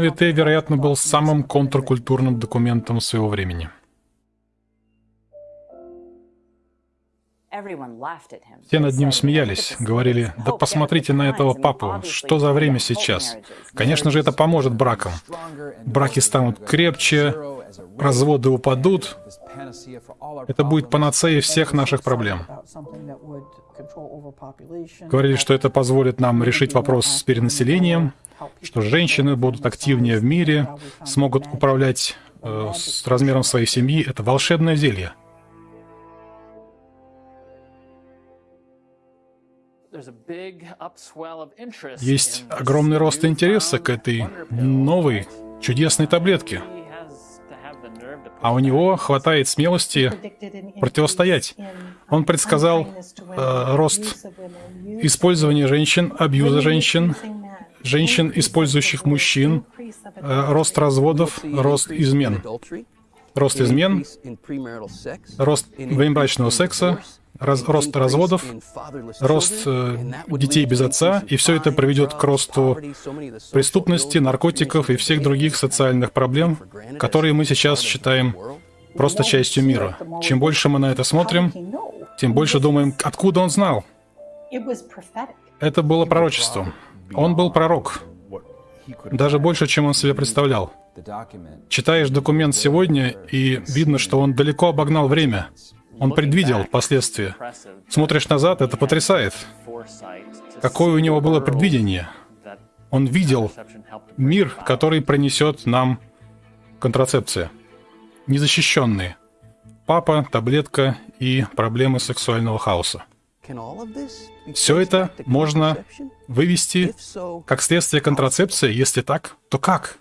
Vitae, вероятно, был самым контркультурным документом своего времени. Все над ним смеялись, говорили, да посмотрите на этого папу, что за время сейчас. Конечно же, это поможет бракам. Браки станут крепче, разводы упадут. Это будет панацея всех наших проблем. Говорили, что это позволит нам решить вопрос с перенаселением, что женщины будут активнее в мире, смогут управлять э, с размером своей семьи. Это волшебное зелье. Есть огромный рост интереса к этой новой чудесной таблетке. А у него хватает смелости противостоять. Он предсказал э, рост использования женщин, абьюза женщин, женщин, использующих мужчин, э, рост разводов, рост измен. Рост измен, рост внебрачного секса, раз, рост разводов, рост э, детей без отца, и все это приведет к росту преступности, наркотиков и всех других социальных проблем, которые мы сейчас считаем просто частью мира. Чем больше мы на это смотрим, тем больше думаем, откуда он знал. Это было пророчеством. Он был пророк. Даже больше, чем он себе представлял. Читаешь документ сегодня, и видно, что он далеко обогнал время. Он предвидел последствия. Смотришь назад, это потрясает. Какое у него было предвидение? Он видел мир, который принесет нам контрацепция. Незащищенные. Папа, таблетка и проблемы сексуального хаоса. Все это можно вывести как следствие контрацепции. Если так, то как?